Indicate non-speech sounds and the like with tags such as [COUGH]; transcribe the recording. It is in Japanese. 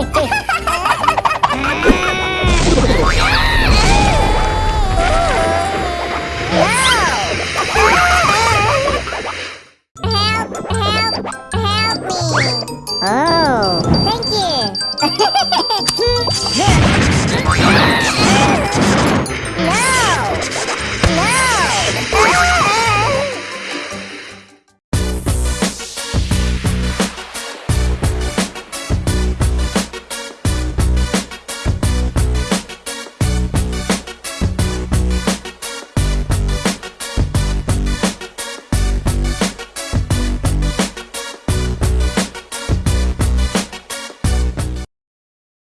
Help, Oh. Thank you. [LAUGHS] [LAUGHS]